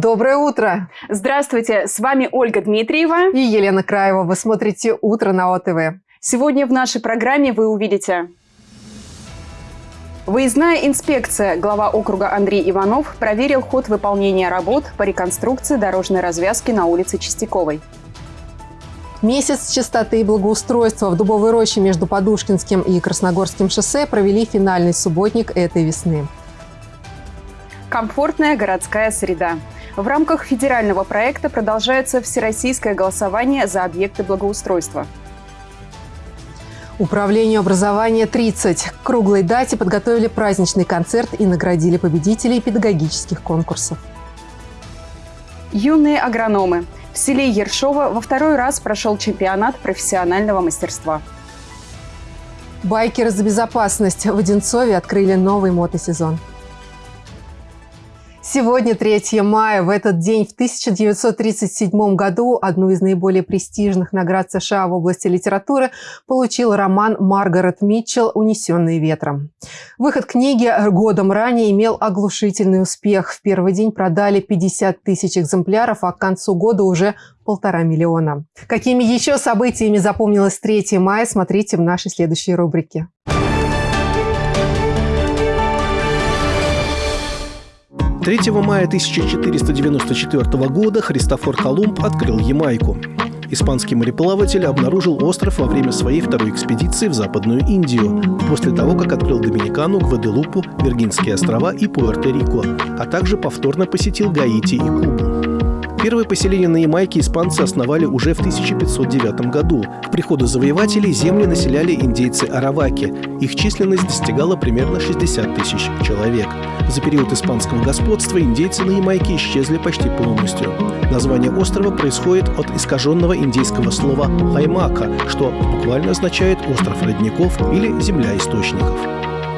Доброе утро! Здравствуйте, с вами Ольга Дмитриева и Елена Краева. Вы смотрите «Утро на ОТВ». Сегодня в нашей программе вы увидите Выездная инспекция. Глава округа Андрей Иванов проверил ход выполнения работ по реконструкции дорожной развязки на улице Чистяковой. Месяц чистоты и благоустройства в Дубовой роще между Подушкинским и Красногорским шоссе провели финальный субботник этой весны. Комфортная городская среда. В рамках федерального проекта продолжается всероссийское голосование за объекты благоустройства. Управлению образования 30. К круглой дате подготовили праздничный концерт и наградили победителей педагогических конкурсов. Юные агрономы. В селе Ершова во второй раз прошел чемпионат профессионального мастерства. Байкеры за безопасность. В Одинцове открыли новый мотосезон. Сегодня 3 мая. В этот день в 1937 году одну из наиболее престижных наград США в области литературы получил роман Маргарет Митчелл «Унесенные ветром». Выход книги годом ранее имел оглушительный успех. В первый день продали 50 тысяч экземпляров, а к концу года уже полтора миллиона. Какими еще событиями запомнилось 3 мая, смотрите в нашей следующей рубрике. 3 мая 1494 года Христофор Колумб открыл Ямайку. Испанский мореплаватель обнаружил остров во время своей второй экспедиции в Западную Индию, после того, как открыл Доминикану, Гваделупу, Виргинские острова и Пуэрто-Рико, а также повторно посетил Гаити и Кубу. Первое поселение на Ямайке испанцы основали уже в 1509 году. К приходу завоевателей земли населяли индейцы Араваки. Их численность достигала примерно 60 тысяч человек. За период испанского господства индейцы на Ямайке исчезли почти полностью. Название острова происходит от искаженного индейского слова «хаймака», что буквально означает «остров родников» или «земля источников».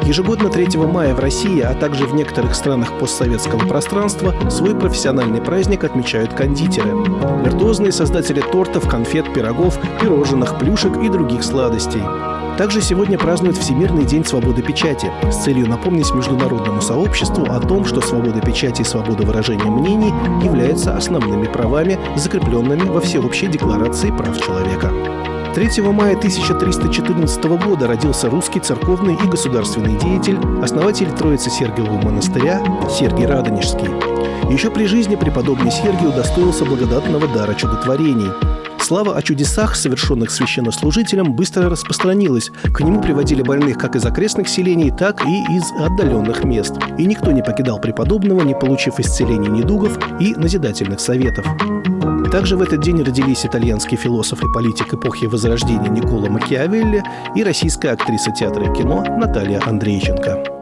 Ежегодно 3 мая в России, а также в некоторых странах постсоветского пространства свой профессиональный праздник отмечают кондитеры. Виртуозные создатели тортов, конфет, пирогов, пирожных, плюшек и других сладостей. Также сегодня празднуют Всемирный день свободы печати с целью напомнить международному сообществу о том, что свобода печати и свобода выражения мнений являются основными правами, закрепленными во Всеобщей декларации прав человека. 3 мая 1314 года родился русский церковный и государственный деятель, основатель Троицы Сергиевого монастыря Сергий Радонежский. Еще при жизни преподобный Сергий удостоился благодатного дара чудотворений. Слава о чудесах, совершенных священнослужителем, быстро распространилась. К нему приводили больных как из окрестных селений, так и из отдаленных мест. И никто не покидал преподобного, не получив исцеления недугов и назидательных советов. Также в этот день родились итальянский философ и политик эпохи Возрождения Никола Макиавелли и российская актриса театра и кино Наталья Андрейченко.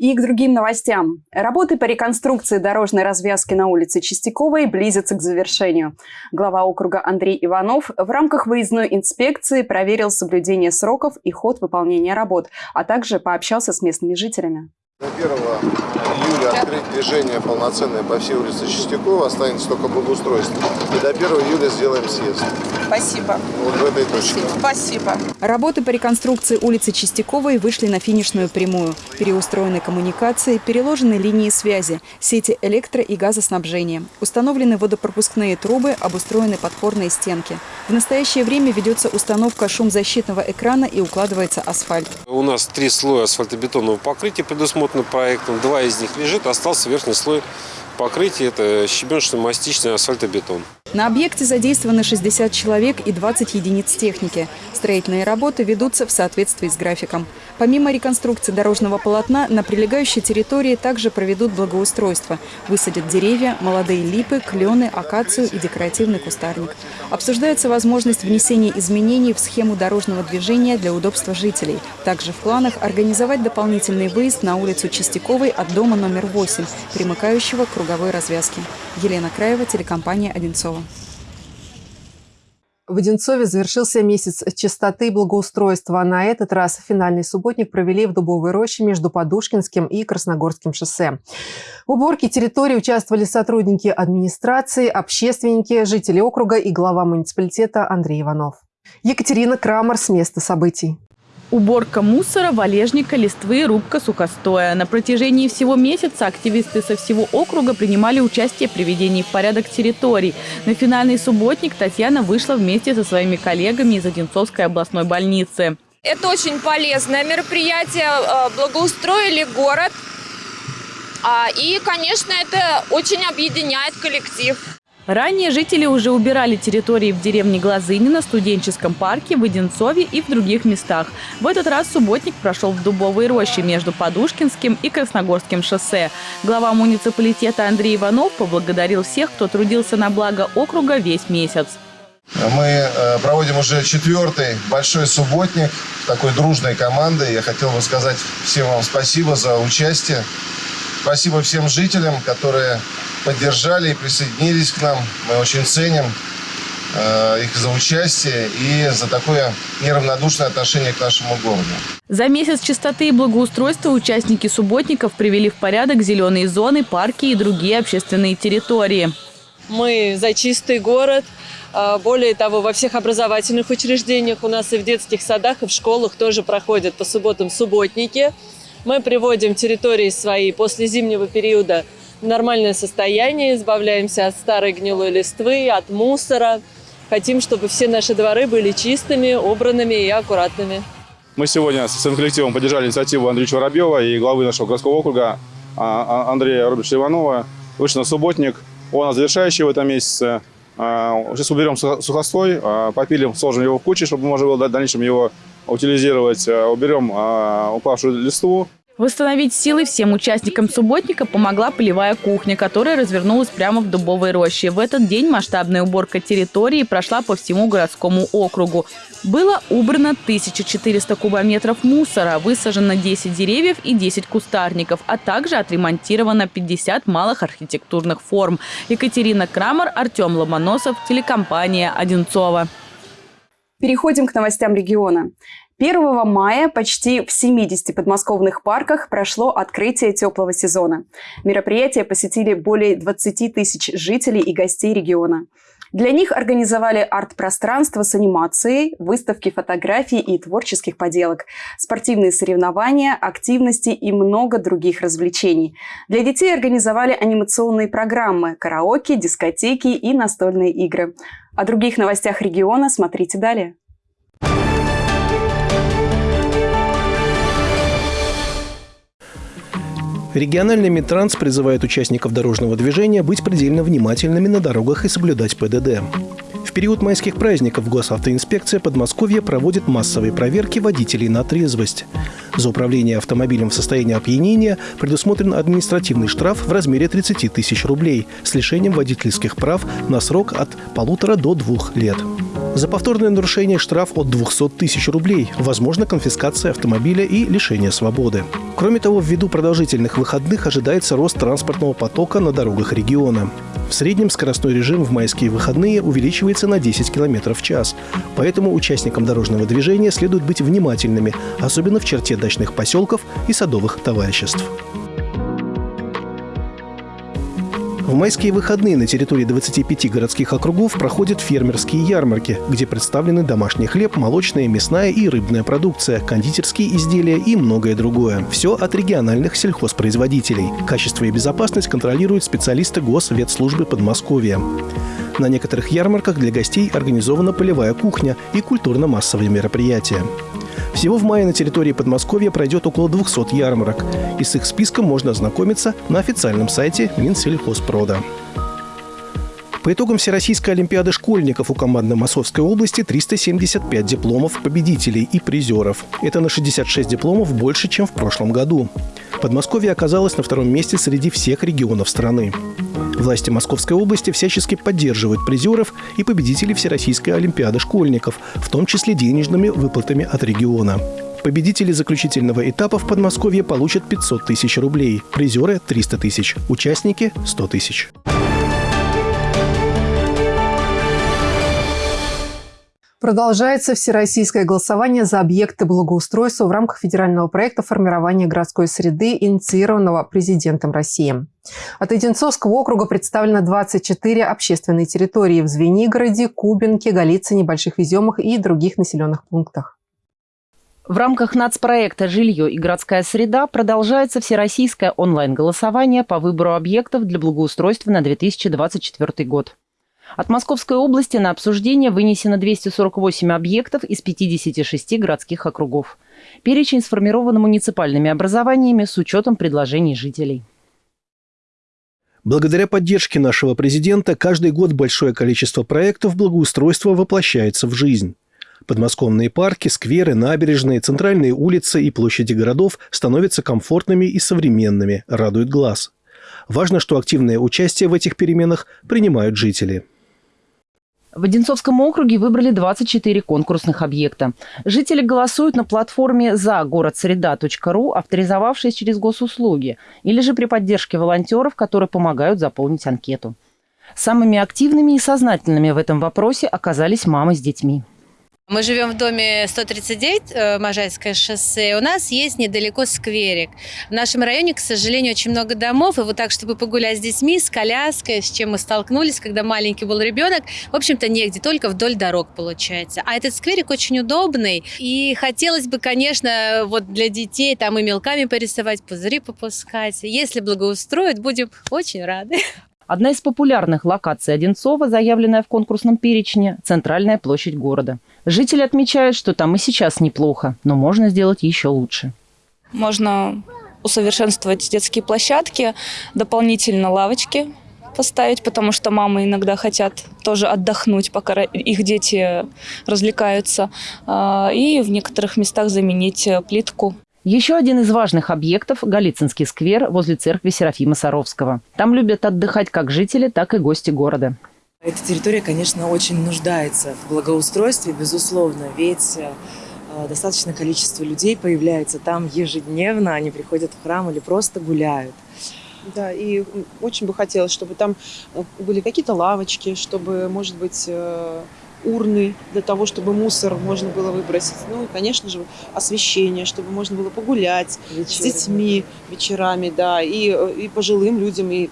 И к другим новостям. Работы по реконструкции дорожной развязки на улице Чистяковой близятся к завершению. Глава округа Андрей Иванов в рамках выездной инспекции проверил соблюдение сроков и ход выполнения работ, а также пообщался с местными жителями. До 1 июля открыть движение полноценное по всей улице Чистякова, останется только благоустройство. И до 1 июля сделаем съезд. Спасибо. Вот в этой точке. Спасибо. Работы по реконструкции улицы Чистяковой вышли на финишную прямую. Переустроены коммуникации, переложены линии связи, сети электро- и газоснабжения. Установлены водопропускные трубы, обустроены подпорные стенки. В настоящее время ведется установка шумзащитного экрана и укладывается асфальт. У нас три слоя асфальтобетонного покрытия предусмотрено разработаны проектом. Два из них лежит, остался верхний слой покрытия. Это щебеночно-мастичный асфальтобетон. На объекте задействованы 60 человек и 20 единиц техники. Строительные работы ведутся в соответствии с графиком. Помимо реконструкции дорожного полотна, на прилегающей территории также проведут благоустройство. Высадят деревья, молодые липы, клены, акацию и декоративный кустарник. Обсуждается возможность внесения изменений в схему дорожного движения для удобства жителей. Также в планах организовать дополнительный выезд на улицу Чистяковой от дома номер 8, примыкающего к круговой развязке. Елена Краева, телекомпания «Одинцова». В Одинцове завершился месяц чистоты и благоустройства. На этот раз финальный субботник провели в Дубовой роще между Подушкинским и Красногорским шоссе. В уборке территории участвовали сотрудники администрации, общественники, жители округа и глава муниципалитета Андрей Иванов. Екатерина Крамер с места событий. Уборка мусора, валежника, листвы, рубка сухостоя. На протяжении всего месяца активисты со всего округа принимали участие в приведении в порядок территорий. На финальный субботник Татьяна вышла вместе со своими коллегами из Одинцовской областной больницы. Это очень полезное мероприятие. Э, благоустроили город. А, и, конечно, это очень объединяет коллектив. Ранее жители уже убирали территории в деревне Глазынина, студенческом парке, в Одинцове и в других местах. В этот раз субботник прошел в Дубовой роще между Подушкинским и Красногорским шоссе. Глава муниципалитета Андрей Иванов поблагодарил всех, кто трудился на благо округа весь месяц. Мы э, проводим уже четвертый большой субботник такой дружной команды. Я хотел бы сказать всем вам спасибо за участие. Спасибо всем жителям, которые поддержали и присоединились к нам. Мы очень ценим э, их за участие и за такое неравнодушное отношение к нашему городу. За месяц чистоты и благоустройства участники субботников привели в порядок зеленые зоны, парки и другие общественные территории. Мы за чистый город. А, более того, во всех образовательных учреждениях у нас и в детских садах, и в школах тоже проходят по субботам субботники. Мы приводим территории свои после зимнего периода нормальное состояние, избавляемся от старой гнилой листвы, от мусора. Хотим, чтобы все наши дворы были чистыми, убранными и аккуратными. Мы сегодня с своим коллективом поддержали инициативу Андрея Воробьева и главы нашего городского округа а, а, Андрея Робертовича Иванова. Вышли на субботник. Он завершающий в этом месяце. А, сейчас уберем сухостой, попилим, сложим его в кучу, чтобы можно было в дальнейшем его утилизировать. Уберем упавшую листву. Восстановить силы всем участникам субботника помогла полевая кухня, которая развернулась прямо в Дубовой роще. В этот день масштабная уборка территории прошла по всему городскому округу. Было убрано 1400 кубометров мусора, высажено 10 деревьев и 10 кустарников, а также отремонтировано 50 малых архитектурных форм. Екатерина Крамер, Артем Ломоносов, телекомпания «Одинцова». Переходим к новостям региона. 1 мая почти в 70 подмосковных парках прошло открытие теплого сезона. Мероприятие посетили более 20 тысяч жителей и гостей региона. Для них организовали арт-пространство с анимацией, выставки фотографий и творческих поделок, спортивные соревнования, активности и много других развлечений. Для детей организовали анимационные программы, караоке, дискотеки и настольные игры. О других новостях региона смотрите далее. Региональный Минтранс призывает участников дорожного движения быть предельно внимательными на дорогах и соблюдать ПДД. В период майских праздников госавтоинспекция Подмосковья проводит массовые проверки водителей на трезвость. За управление автомобилем в состоянии опьянения предусмотрен административный штраф в размере 30 тысяч рублей с лишением водительских прав на срок от полутора до двух лет. За повторное нарушение штраф от 200 тысяч рублей, возможно конфискация автомобиля и лишение свободы. Кроме того, ввиду продолжительных выходных ожидается рост транспортного потока на дорогах региона. В среднем скоростной режим в майские выходные увеличивается на 10 км в час. Поэтому участникам дорожного движения следует быть внимательными, особенно в черте дачных поселков и садовых товариществ. В майские выходные на территории 25 городских округов проходят фермерские ярмарки, где представлены домашний хлеб, молочная, мясная и рыбная продукция, кондитерские изделия и многое другое. Все от региональных сельхозпроизводителей. Качество и безопасность контролируют специалисты Госветслужбы Подмосковья. На некоторых ярмарках для гостей организована полевая кухня и культурно-массовые мероприятия. Всего в мае на территории Подмосковья пройдет около 200 ярмарок. И с их списком можно ознакомиться на официальном сайте Минсельхозпрода. По итогам Всероссийской Олимпиады школьников у команды Московской области 375 дипломов победителей и призеров. Это на 66 дипломов больше, чем в прошлом году. Подмосковье оказалось на втором месте среди всех регионов страны. Власти Московской области всячески поддерживают призеров и победителей Всероссийской Олимпиады школьников, в том числе денежными выплатами от региона. Победители заключительного этапа в Подмосковье получат 500 тысяч рублей, призеры – 300 тысяч, участники – 100 тысяч. Продолжается всероссийское голосование за объекты благоустройства в рамках федерального проекта формирования городской среды, инициированного президентом России. От Одинцовского округа представлено 24 общественные территории в Звенигороде, Кубинке, Голицыне, Больших Веземах и других населенных пунктах. В рамках нацпроекта «Жилье и городская среда» продолжается всероссийское онлайн-голосование по выбору объектов для благоустройства на 2024 год. От Московской области на обсуждение вынесено 248 объектов из 56 городских округов. Перечень сформирован муниципальными образованиями с учетом предложений жителей. Благодаря поддержке нашего президента каждый год большое количество проектов благоустройства воплощается в жизнь. Подмосковные парки, скверы, набережные, центральные улицы и площади городов становятся комфортными и современными, радует глаз. Важно, что активное участие в этих переменах принимают жители. В Одинцовском округе выбрали 24 конкурсных объекта. Жители голосуют на платформе за городсреда.ру, авторизовавшись через госуслуги, или же при поддержке волонтеров, которые помогают заполнить анкету. Самыми активными и сознательными в этом вопросе оказались мамы с детьми. Мы живем в доме 139, э, Можайское шоссе. У нас есть недалеко скверик. В нашем районе, к сожалению, очень много домов. И вот так, чтобы погулять с детьми, с коляской, с чем мы столкнулись, когда маленький был ребенок, в общем-то, негде, только вдоль дорог получается. А этот скверик очень удобный. И хотелось бы, конечно, вот для детей там и мелками порисовать, пузыри попускать. Если благоустроят, будем очень рады. Одна из популярных локаций Одинцова, заявленная в конкурсном перечне – центральная площадь города. Жители отмечают, что там и сейчас неплохо, но можно сделать еще лучше. Можно усовершенствовать детские площадки, дополнительно лавочки поставить, потому что мамы иногда хотят тоже отдохнуть, пока их дети развлекаются, а, и в некоторых местах заменить плитку. Еще один из важных объектов – Голицынский сквер возле церкви Серафима Саровского. Там любят отдыхать как жители, так и гости города. Эта территория, конечно, очень нуждается в благоустройстве, безусловно, ведь э, достаточное количество людей появляется там ежедневно, они приходят в храм или просто гуляют. Да, и очень бы хотелось, чтобы там э, были какие-то лавочки, чтобы, может быть, э, урны для того, чтобы мусор можно было выбросить. Ну и, конечно же, освещение, чтобы можно было погулять Вечерами. с детьми вечерами, да, и, и пожилым людям, и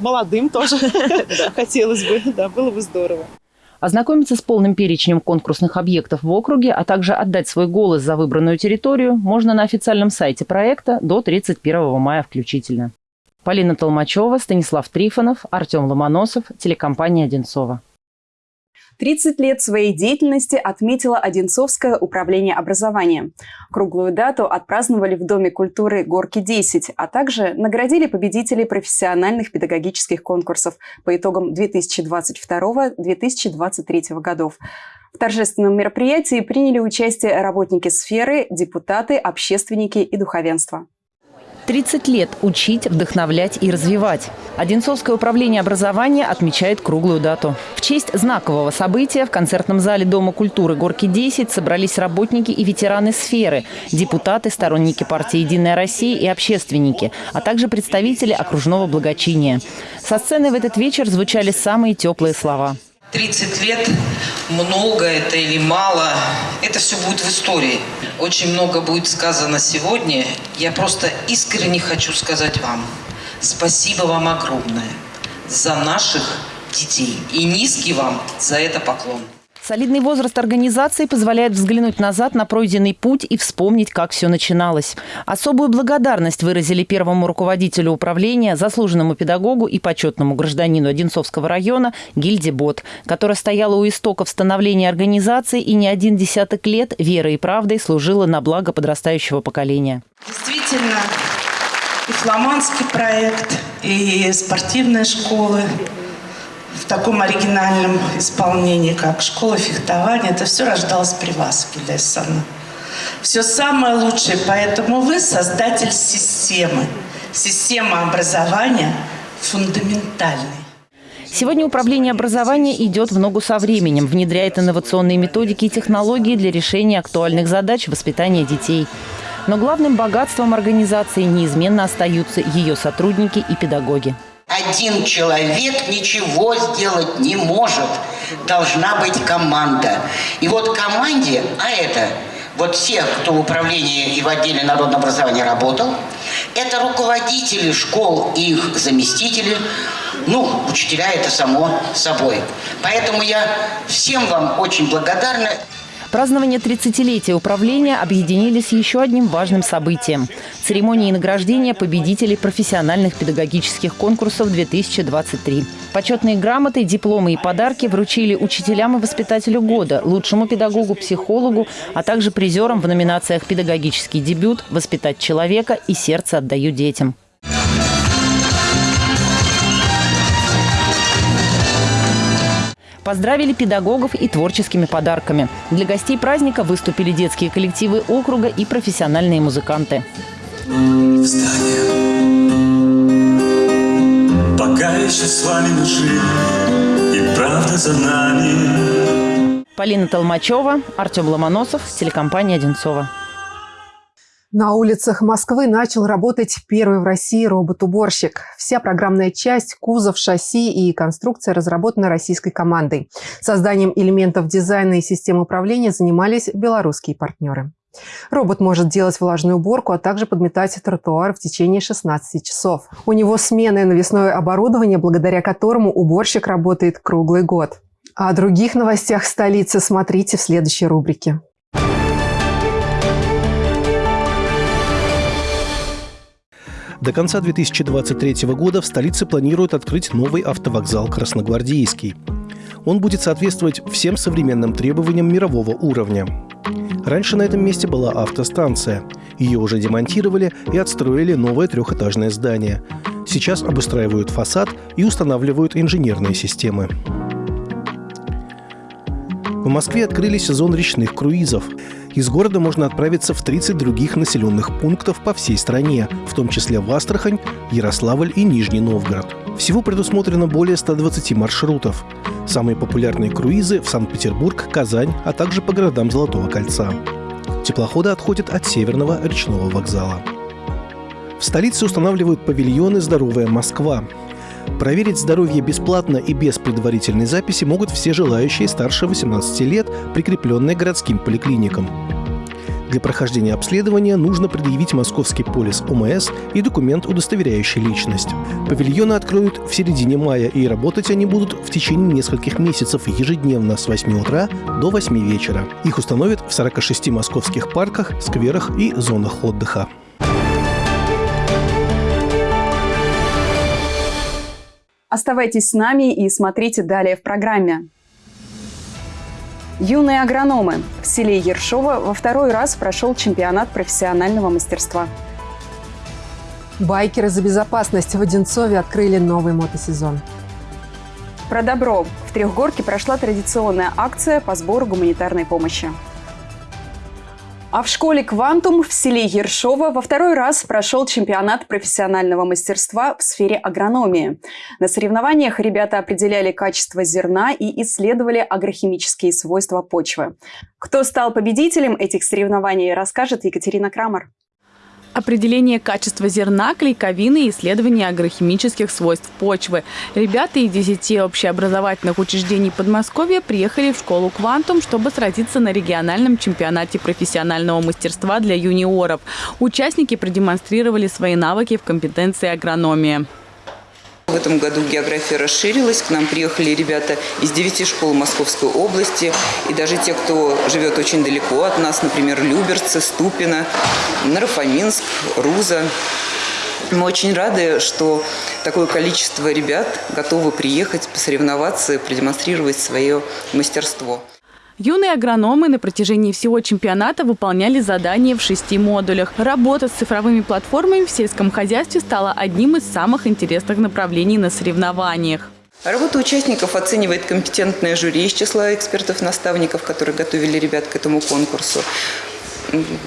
молодым тоже хотелось бы, да, было бы здорово. Ознакомиться с полным перечнем конкурсных объектов в округе, а также отдать свой голос за выбранную территорию можно на официальном сайте проекта до 31 мая включительно. Полина Толмачева, Станислав Трифонов, Артем Ломоносов, телекомпания «Одинцова». 30 лет своей деятельности отметило Одинцовское управление образования. Круглую дату отпраздновали в Доме культуры «Горки-10», а также наградили победителей профессиональных педагогических конкурсов по итогам 2022-2023 годов. В торжественном мероприятии приняли участие работники сферы, депутаты, общественники и духовенство. 30 лет учить, вдохновлять и развивать. Одинцовское управление образования отмечает круглую дату. В честь знакового события в концертном зале Дома культуры «Горки-10» собрались работники и ветераны сферы, депутаты, сторонники партии «Единая Россия» и общественники, а также представители окружного благочиния. Со сцены в этот вечер звучали самые теплые слова. 30 лет, много это или мало, это все будет в истории. Очень много будет сказано сегодня. Я просто искренне хочу сказать вам спасибо вам огромное за наших детей. И низкий вам за это поклон. Солидный возраст организации позволяет взглянуть назад на пройденный путь и вспомнить, как все начиналось. Особую благодарность выразили первому руководителю управления, заслуженному педагогу и почетному гражданину Одинцовского района Гильде Бот, которая стояла у истоков становления организации и не один десяток лет верой и правдой служила на благо подрастающего поколения. Действительно, и фламандский проект, и спортивная школа – в таком оригинальном исполнении, как школа фехтования. Это все рождалось при вас, Гильдайсана. Все самое лучшее, поэтому вы создатель системы. Система образования фундаментальной. Сегодня управление образования идет в ногу со временем, внедряет инновационные методики и технологии для решения актуальных задач воспитания детей. Но главным богатством организации неизменно остаются ее сотрудники и педагоги. Один человек ничего сделать не может. Должна быть команда. И вот команде, а это вот все, кто в управлении и в отделе народного образования работал, это руководители школ и их заместители, ну, учителя это само собой. Поэтому я всем вам очень благодарна. Празднование 30-летия управления объединили с еще одним важным событием – церемонией награждения победителей профессиональных педагогических конкурсов 2023. Почетные грамоты, дипломы и подарки вручили учителям и воспитателю года, лучшему педагогу, психологу, а также призерам в номинациях «Педагогический дебют», «Воспитать человека» и «Сердце отдаю детям». Поздравили педагогов и творческими подарками. Для гостей праздника выступили детские коллективы округа и профессиональные музыканты. Встань. Пока еще с вами и правда за нами. Полина Толмачева, Артем Ломоносов, телекомпания «Одинцова». На улицах Москвы начал работать первый в России робот-уборщик. Вся программная часть, кузов, шасси и конструкция разработана российской командой. Созданием элементов дизайна и систем управления занимались белорусские партнеры. Робот может делать влажную уборку, а также подметать тротуар в течение 16 часов. У него сменное навесное оборудование, благодаря которому уборщик работает круглый год. О других новостях столицы смотрите в следующей рубрике. До конца 2023 года в столице планируют открыть новый автовокзал «Красногвардейский». Он будет соответствовать всем современным требованиям мирового уровня. Раньше на этом месте была автостанция. Ее уже демонтировали и отстроили новое трехэтажное здание. Сейчас обустраивают фасад и устанавливают инженерные системы. В Москве открыли сезон речных круизов. Из города можно отправиться в 30 других населенных пунктов по всей стране, в том числе в Астрахань, Ярославль и Нижний Новгород. Всего предусмотрено более 120 маршрутов. Самые популярные круизы в Санкт-Петербург, Казань, а также по городам Золотого кольца. Теплоходы отходят от Северного речного вокзала. В столице устанавливают павильоны «Здоровая Москва». Проверить здоровье бесплатно и без предварительной записи могут все желающие старше 18 лет, прикрепленные городским поликлиникам. Для прохождения обследования нужно предъявить московский полис ОМС и документ, удостоверяющий личность. Павильоны откроют в середине мая, и работать они будут в течение нескольких месяцев ежедневно с 8 утра до 8 вечера. Их установят в 46 московских парках, скверах и зонах отдыха. Оставайтесь с нами и смотрите далее в программе. Юные агрономы. В селе Ершова во второй раз прошел чемпионат профессионального мастерства. Байкеры за безопасность в Одинцове открыли новый мотосезон. Про добро. В Трехгорке прошла традиционная акция по сбору гуманитарной помощи. А в школе «Квантум» в селе Ершова во второй раз прошел чемпионат профессионального мастерства в сфере агрономии. На соревнованиях ребята определяли качество зерна и исследовали агрохимические свойства почвы. Кто стал победителем этих соревнований, расскажет Екатерина Крамер. Определение качества зерна, клейковины и исследование агрохимических свойств почвы. Ребята из 10 общеобразовательных учреждений Подмосковья приехали в школу «Квантум», чтобы сразиться на региональном чемпионате профессионального мастерства для юниоров. Участники продемонстрировали свои навыки в компетенции агрономии. Этом году география расширилась. К нам приехали ребята из девяти школ Московской области. И даже те, кто живет очень далеко от нас, например, Люберцы, Ступино, Нарафаминск, Руза. Мы очень рады, что такое количество ребят готовы приехать, посоревноваться и продемонстрировать свое мастерство. Юные агрономы на протяжении всего чемпионата выполняли задания в шести модулях. Работа с цифровыми платформами в сельском хозяйстве стала одним из самых интересных направлений на соревнованиях. Работу участников оценивает компетентное жюри из числа экспертов-наставников, которые готовили ребят к этому конкурсу.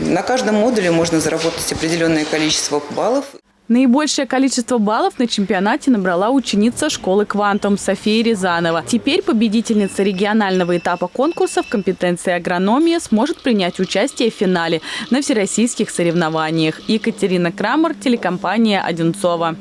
На каждом модуле можно заработать определенное количество баллов. Наибольшее количество баллов на чемпионате набрала ученица школы «Квантум» София Рязанова. Теперь победительница регионального этапа конкурса в компетенции агрономия сможет принять участие в финале на всероссийских соревнованиях. Екатерина Крамер, телекомпания «Одинцова».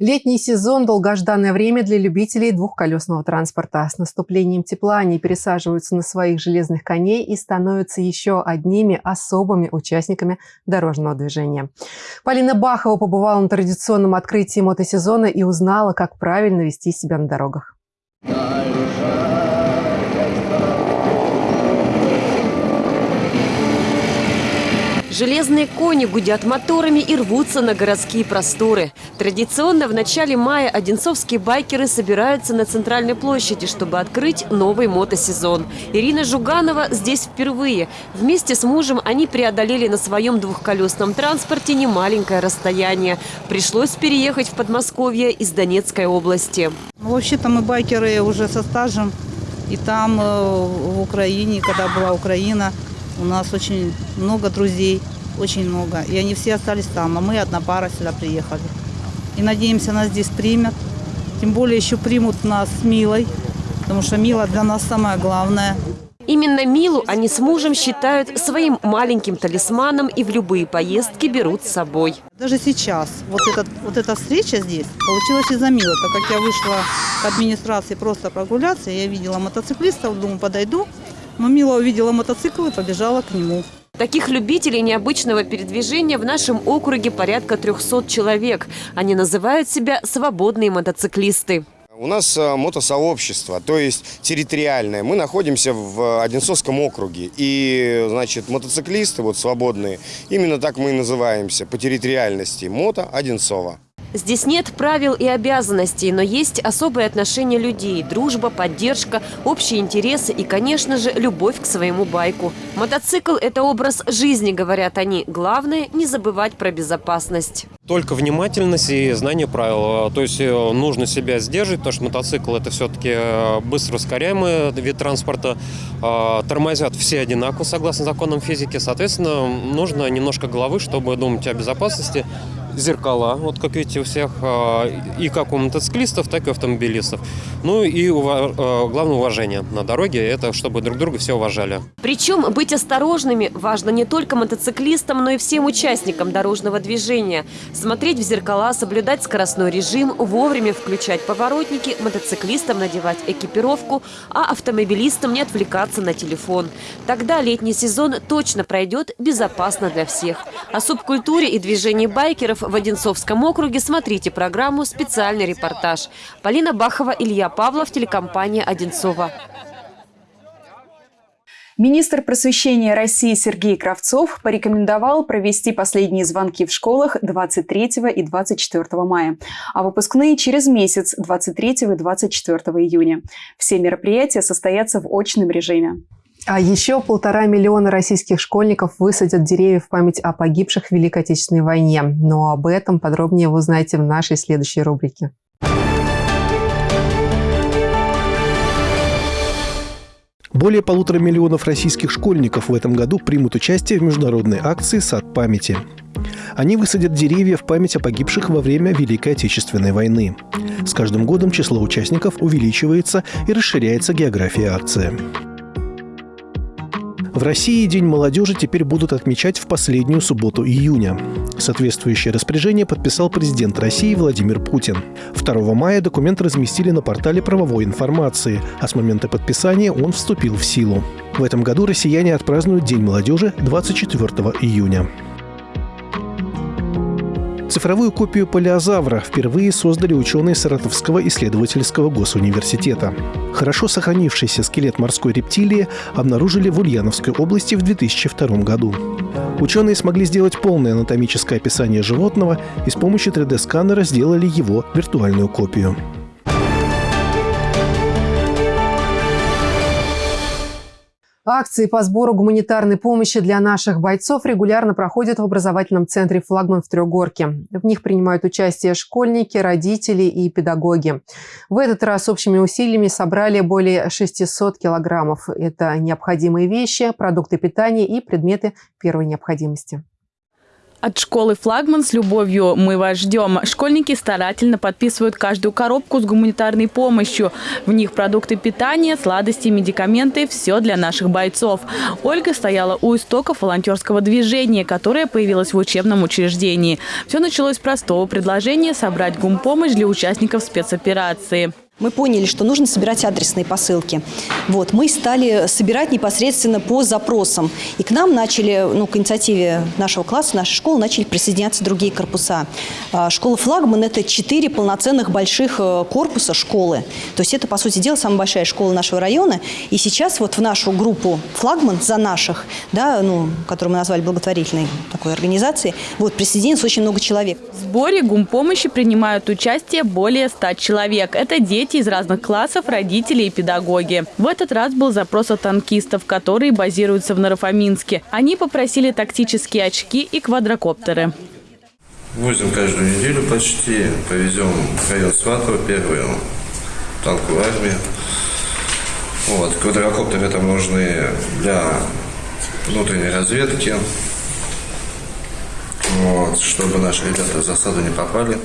Летний сезон – долгожданное время для любителей двухколесного транспорта. С наступлением тепла они пересаживаются на своих железных коней и становятся еще одними особыми участниками дорожного движения. Полина Бахова побывала на традиционном открытии мотосезона и узнала, как правильно вести себя на дорогах. Железные кони гудят моторами и рвутся на городские просторы. Традиционно в начале мая одинцовские байкеры собираются на центральной площади, чтобы открыть новый мотосезон. Ирина Жуганова здесь впервые. Вместе с мужем они преодолели на своем двухколесном транспорте немаленькое расстояние. Пришлось переехать в Подмосковье из Донецкой области. Ну, вообще-то мы байкеры уже со стажем. И там, э, в Украине, когда была Украина, у нас очень много друзей, очень много. И они все остались там, а мы одна пара сюда приехали. И надеемся, нас здесь примут. Тем более еще примут нас с Милой, потому что Мила для нас самое главное. Именно Милу они с мужем считают своим маленьким талисманом и в любые поездки берут с собой. Даже сейчас вот, этот, вот эта встреча здесь получилась из-за Милы. Так как я вышла к администрации просто прогуляться, я видела мотоциклистов, думаю, подойду, но Мила увидела мотоцикл и побежала к нему. Таких любителей необычного передвижения в нашем округе порядка 300 человек. Они называют себя «свободные мотоциклисты». У нас э, мотосообщество, то есть территориальное. Мы находимся в Одинцовском округе. И, значит, мотоциклисты, вот свободные, именно так мы и называемся по территориальности. Мото Одинцова. Здесь нет правил и обязанностей, но есть особые отношения людей, дружба, поддержка, общие интересы и, конечно же, любовь к своему байку. Мотоцикл – это образ жизни, говорят они. Главное – не забывать про безопасность. Только внимательность и знание правил. То есть э, нужно себя сдерживать, потому что мотоцикл – это все-таки э, быстро ускоряемый вид транспорта. А, тормозят все одинаково, согласно законам физики. Соответственно, нужно немножко головы, чтобы думать о безопасности зеркала, вот как видите у всех, а, и как у мотоциклистов, так и автомобилистов. Ну и а, главное уважение на дороге, это чтобы друг друга все уважали. Причем быть осторожными важно не только мотоциклистам, но и всем участникам дорожного движения. Смотреть в зеркала, соблюдать скоростной режим, вовремя включать поворотники, мотоциклистам надевать экипировку, а автомобилистам не отвлекаться на телефон. Тогда летний сезон точно пройдет безопасно для всех. О субкультуре и движении байкеров в Одинцовском округе смотрите программу «Специальный репортаж». Полина Бахова, Илья Павлов, телекомпания «Одинцова». Министр просвещения России Сергей Кравцов порекомендовал провести последние звонки в школах 23 и 24 мая, а выпускные через месяц 23 и 24 июня. Все мероприятия состоятся в очном режиме. А еще полтора миллиона российских школьников высадят деревья в память о погибших в Великой Отечественной войне. Но об этом подробнее вы узнаете в нашей следующей рубрике. Более полутора миллионов российских школьников в этом году примут участие в международной акции «Сад памяти». Они высадят деревья в память о погибших во время Великой Отечественной войны. С каждым годом число участников увеличивается и расширяется география акции. В России День молодежи теперь будут отмечать в последнюю субботу июня. Соответствующее распоряжение подписал президент России Владимир Путин. 2 мая документ разместили на портале правовой информации, а с момента подписания он вступил в силу. В этом году россияне отпразднуют День молодежи 24 июня. Цифровую копию палеозавра впервые создали ученые Саратовского исследовательского госуниверситета. Хорошо сохранившийся скелет морской рептилии обнаружили в Ульяновской области в 2002 году. Ученые смогли сделать полное анатомическое описание животного и с помощью 3D-сканера сделали его виртуальную копию. Акции по сбору гуманитарной помощи для наших бойцов регулярно проходят в образовательном центре «Флагман» в Трехгорке. В них принимают участие школьники, родители и педагоги. В этот раз общими усилиями собрали более 600 килограммов. Это необходимые вещи, продукты питания и предметы первой необходимости. От школы «Флагман» с любовью мы вас ждем. Школьники старательно подписывают каждую коробку с гуманитарной помощью. В них продукты питания, сладости, медикаменты – все для наших бойцов. Ольга стояла у истоков волонтерского движения, которое появилось в учебном учреждении. Все началось с простого предложения собрать гумпомощь для участников спецоперации. Мы поняли, что нужно собирать адресные посылки. Вот, мы стали собирать непосредственно по запросам. И к нам начали, ну, к инициативе нашего класса, нашей школы, начали присоединяться другие корпуса. А, школа «Флагман» – это четыре полноценных больших э, корпуса школы. То есть это, по сути дела, самая большая школа нашего района. И сейчас вот в нашу группу «Флагман» за наших, да, ну, которую мы назвали благотворительной такой организацией, вот, присоединилось очень много человек. В сборе гумпомощи принимают участие более 100 человек. Это дети дети из разных классов, родители и педагоги. В этот раз был запрос от танкистов, которые базируются в Нарафаминске. Они попросили тактические очки и квадрокоптеры. Возим каждую неделю почти. Повезем в район Сватова, первую танковую армию. Вот, квадрокоптеры там нужны для внутренней разведки, вот, чтобы наши ребята в засаду не попали.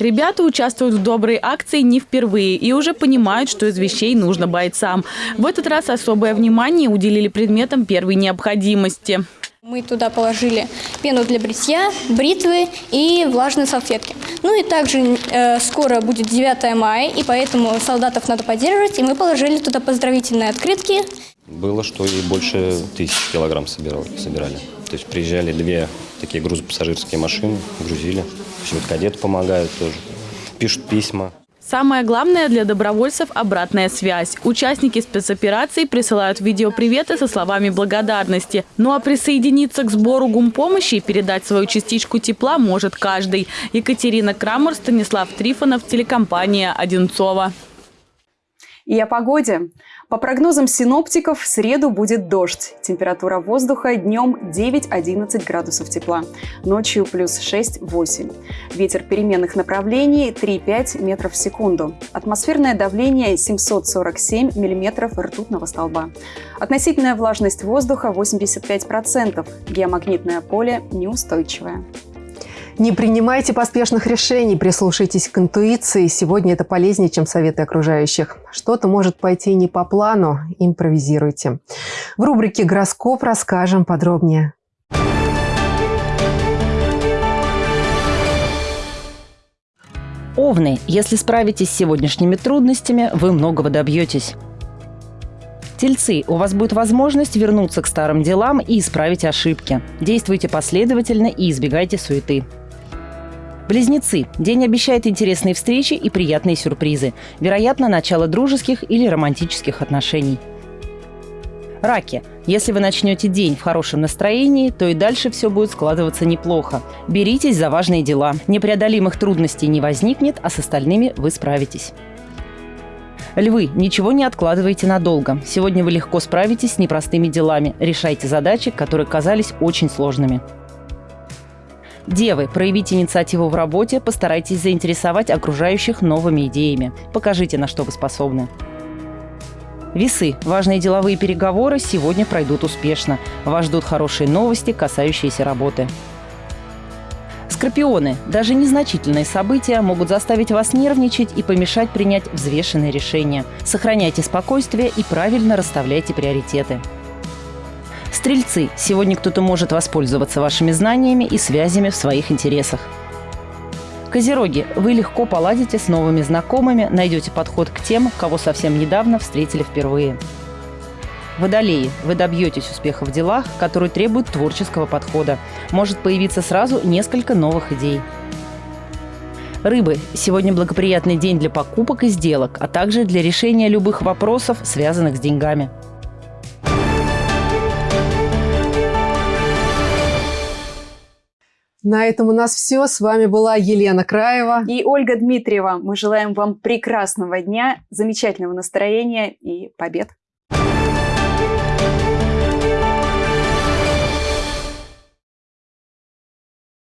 Ребята участвуют в доброй акции не впервые и уже понимают, что из вещей нужно бойцам. В этот раз особое внимание уделили предметам первой необходимости. Мы туда положили пену для бритья, бритвы и влажные салфетки. Ну и также э, скоро будет 9 мая, и поэтому солдатов надо поддерживать, и мы положили туда поздравительные открытки. Было, что и больше тысяч килограмм собирали. собирали. То есть приезжали две такие грузопассажирские машины, грузили. Все вот кадеты помогают тоже, пишут письма. Самое главное для добровольцев – обратная связь. Участники спецопераций присылают видеоприветы со словами благодарности. Ну а присоединиться к сбору гумпомощи и передать свою частичку тепла может каждый. Екатерина Крамер, Станислав Трифонов, телекомпания «Одинцова». И о погоде. По прогнозам синоптиков, в среду будет дождь. Температура воздуха днем 9-11 градусов тепла, ночью плюс 6-8. Ветер переменных направлений 3-5 метров в секунду. Атмосферное давление 747 миллиметров ртутного столба. Относительная влажность воздуха 85%. Геомагнитное поле неустойчивое. Не принимайте поспешных решений, прислушайтесь к интуиции. Сегодня это полезнее, чем советы окружающих. Что-то может пойти не по плану, импровизируйте. В рубрике «Гороскоп» расскажем подробнее. Овны, если справитесь с сегодняшними трудностями, вы многого добьетесь. Тельцы, у вас будет возможность вернуться к старым делам и исправить ошибки. Действуйте последовательно и избегайте суеты. Близнецы. День обещает интересные встречи и приятные сюрпризы. Вероятно, начало дружеских или романтических отношений. Раки. Если вы начнете день в хорошем настроении, то и дальше все будет складываться неплохо. Беритесь за важные дела. Непреодолимых трудностей не возникнет, а с остальными вы справитесь. Львы, ничего не откладывайте надолго. Сегодня вы легко справитесь с непростыми делами. Решайте задачи, которые казались очень сложными. Девы, проявите инициативу в работе, постарайтесь заинтересовать окружающих новыми идеями. Покажите, на что вы способны. Весы. Важные деловые переговоры сегодня пройдут успешно. Вас ждут хорошие новости, касающиеся работы. Скорпионы. Даже незначительные события могут заставить вас нервничать и помешать принять взвешенные решения. Сохраняйте спокойствие и правильно расставляйте приоритеты. Стрельцы, сегодня кто-то может воспользоваться вашими знаниями и связями в своих интересах. Козероги, вы легко поладите с новыми знакомыми, найдете подход к тем, кого совсем недавно встретили впервые. Водолеи, вы добьетесь успеха в делах, которые требуют творческого подхода. Может появиться сразу несколько новых идей. Рыбы. Сегодня благоприятный день для покупок и сделок, а также для решения любых вопросов, связанных с деньгами. На этом у нас все. С вами была Елена Краева и Ольга Дмитриева. Мы желаем вам прекрасного дня, замечательного настроения и побед.